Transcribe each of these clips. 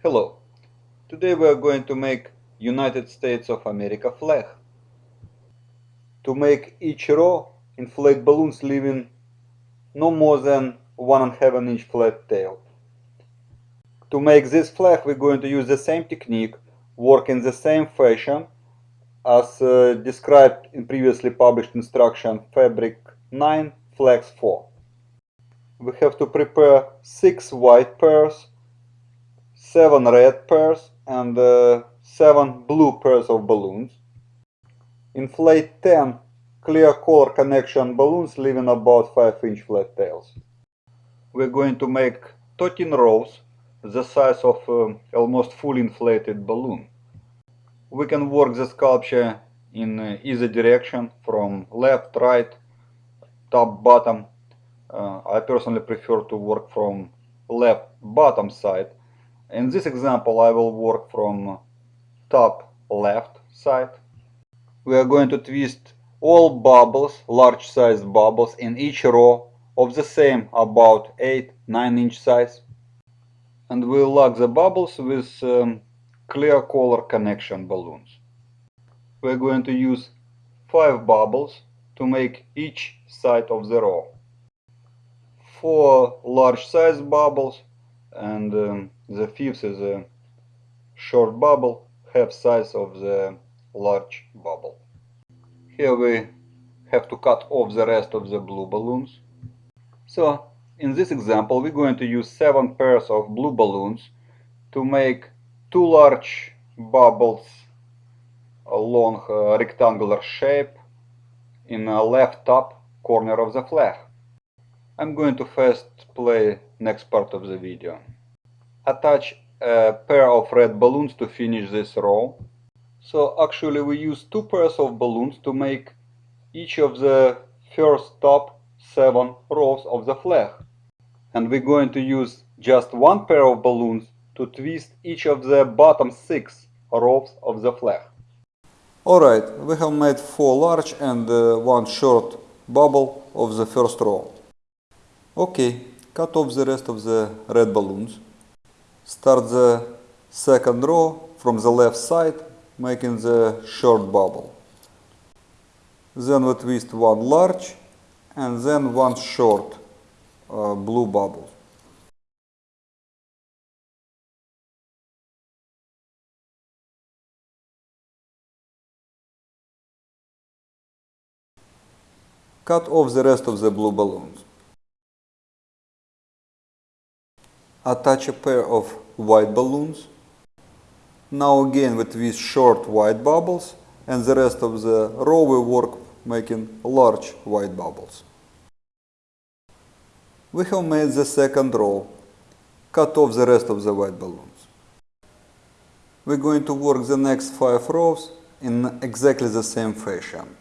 Hello. Today we are going to make United States of America flag. To make each row, inflate balloons leaving no more than one and half inch flat tail. To make this flag we're going to use the same technique, work in the same fashion as uh, described in previously published instruction Fabric 9 Flags 4. We have to prepare 6 white pairs seven red pairs and uh, seven blue pairs of balloons. Inflate 10 clear color connection balloons leaving about 5 inch flat tails. We're going to make 13 rows the size of uh, almost fully inflated balloon. We can work the sculpture in uh, either direction from left, right, top, bottom. Uh, I personally prefer to work from left bottom side in this example I will work from top left side. We are going to twist all bubbles, large sized bubbles in each row of the same about 8-9 inch size. And we'll lock the bubbles with um, clear color connection balloons. We're going to use 5 bubbles to make each side of the row. 4 large size bubbles and um, the fifth is a short bubble, half size of the large bubble. Here we have to cut off the rest of the blue balloons. So in this example we're going to use seven pairs of blue balloons to make two large bubbles along a rectangular shape in the left top corner of the flag. I'm going to first play next part of the video attach a pair of red balloons to finish this row. So actually we use two pairs of balloons to make each of the first top seven rows of the flag. And we're going to use just one pair of balloons to twist each of the bottom six rows of the flag. Alright, we have made four large and uh, one short bubble of the first row. Okay, cut off the rest of the red balloons. Start the second row from the left side, making the short bubble. Then we twist one large and then one short uh, blue bubble. Cut off the rest of the blue balloons. Attach a pair of white balloons. Now again with these short white bubbles and the rest of the row we work making large white bubbles. We have made the second row. Cut off the rest of the white balloons. We're going to work the next five rows in exactly the same fashion.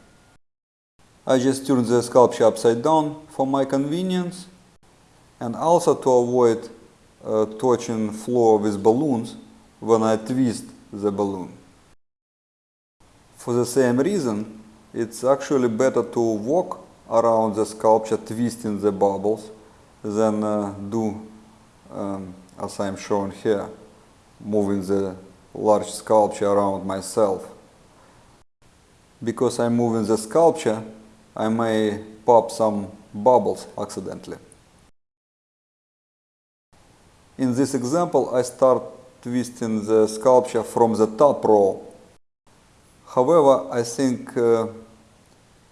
I just turned the sculpture upside down for my convenience and also to avoid touching floor with balloons when I twist the balloon. For the same reason, it's actually better to walk around the sculpture twisting the bubbles than uh, do um, as I'm showing here, moving the large sculpture around myself. Because I'm moving the sculpture, I may pop some bubbles accidentally. In this example, I start twisting the sculpture from the top row. However, I think uh,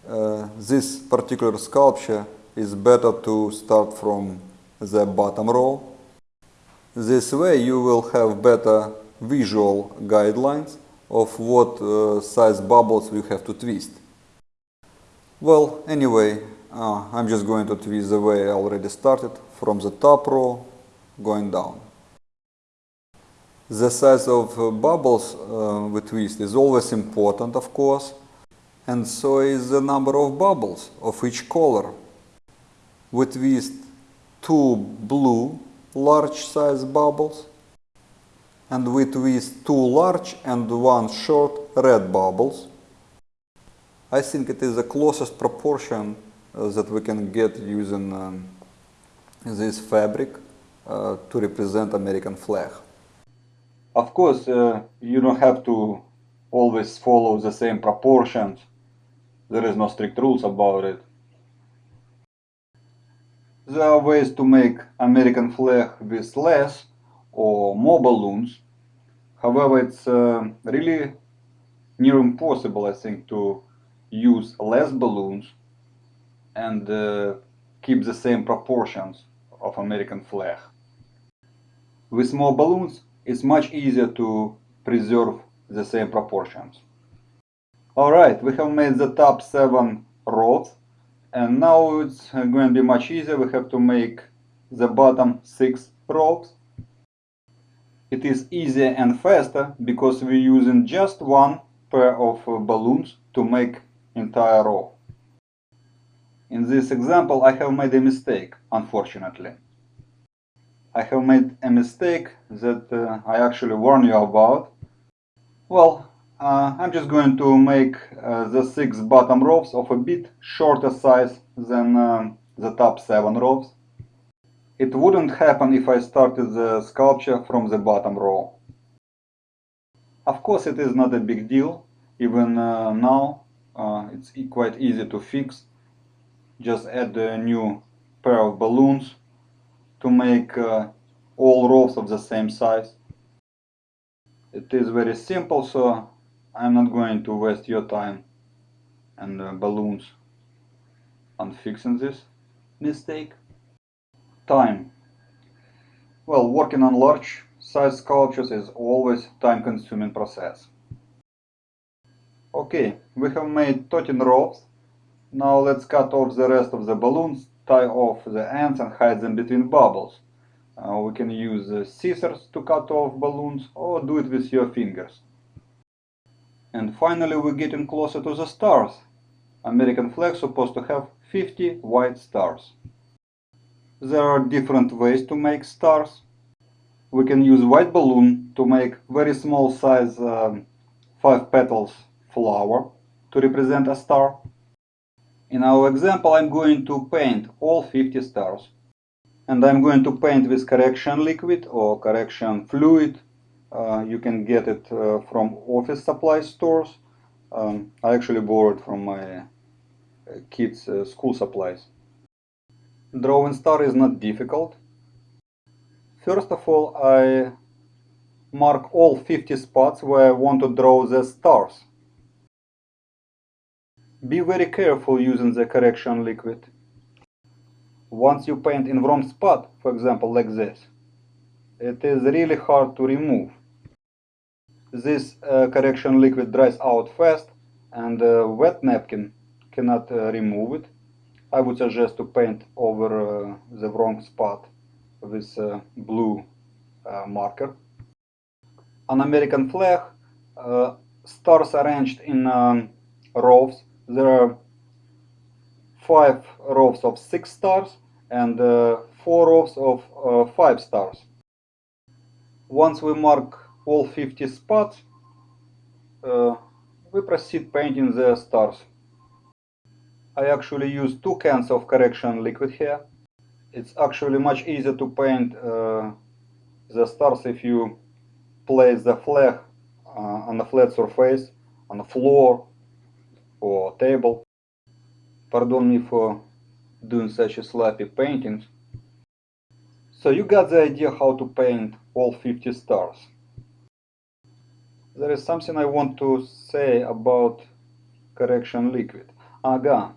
uh, this particular sculpture is better to start from the bottom row. This way you will have better visual guidelines of what uh, size bubbles you have to twist. Well, anyway, uh, I'm just going to twist the way I already started from the top row going down. The size of uh, bubbles uh, we twist is always important, of course, and so is the number of bubbles of each color. We twist two blue large size bubbles and we twist two large and one short red bubbles. I think it is the closest proportion uh, that we can get using um, this fabric uh, to represent American flag. Of course, uh, you don't have to always follow the same proportions. There is no strict rules about it. There are ways to make American flag with less or more balloons. However, it's uh, really near impossible, I think, to use less balloons and uh, keep the same proportions of American flag. With small balloons, it's much easier to preserve the same proportions. Alright, we have made the top 7 rows and now it's going to be much easier. We have to make the bottom 6 rows. It is easier and faster because we're using just one pair of balloons to make entire row. In this example I have made a mistake, unfortunately. I have made a mistake that uh, I actually warn you about. Well, uh, I'm just going to make uh, the six bottom rows of a bit shorter size than um, the top seven rows. It wouldn't happen if I started the sculpture from the bottom row. Of course it is not a big deal, even uh, now uh, it's quite easy to fix. Just add a new pair of balloons to make uh, all rows of the same size. It is very simple, so I'm not going to waste your time and uh, balloons on fixing this mistake. Time. Well, working on large size sculptures is always time consuming process. Okay, we have made 13 rows. Now let's cut off the rest of the balloons tie off the ends and hide them between bubbles. Uh, we can use scissors to cut off balloons or do it with your fingers. And finally we're getting closer to the stars. American flag supposed to have 50 white stars. There are different ways to make stars. We can use white balloon to make very small size um, 5 petals flower to represent a star. In our example, I'm going to paint all 50 stars. And I'm going to paint with correction liquid or correction fluid. Uh, you can get it uh, from office supply stores. Um, I actually borrowed from my uh, kids' uh, school supplies. Drawing star is not difficult. First of all, I mark all 50 spots where I want to draw the stars. Be very careful using the correction liquid. Once you paint in wrong spot, for example like this, it is really hard to remove. This uh, correction liquid dries out fast and a wet napkin cannot uh, remove it. I would suggest to paint over uh, the wrong spot with uh, blue uh, marker. An American flag, uh, stars arranged in um, rows there are five rows of six stars and uh, four rows of uh, five stars. Once we mark all 50 spots, uh, we proceed painting the stars. I actually use two cans of correction liquid here. It's actually much easier to paint uh, the stars if you place the flag uh, on a flat surface, on the floor or table. Pardon me for doing such a sloppy painting. So you got the idea how to paint all 50 stars. There is something I want to say about correction liquid. Aga.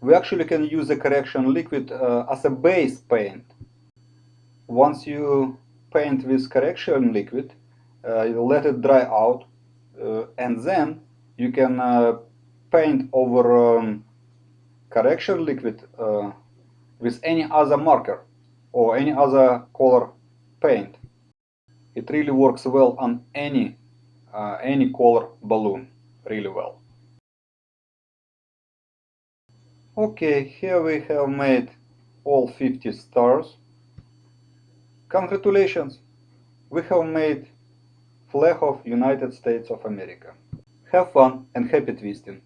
We actually can use the correction liquid uh, as a base paint. Once you paint with correction liquid, uh, you let it dry out, uh, and then you can uh, paint over um, correction liquid uh, with any other marker or any other color paint. It really works well on any uh, any color balloon, really well. Okay, here we have made all 50 stars. Congratulations! We have made flag of United States of America. Have fun and happy twisting!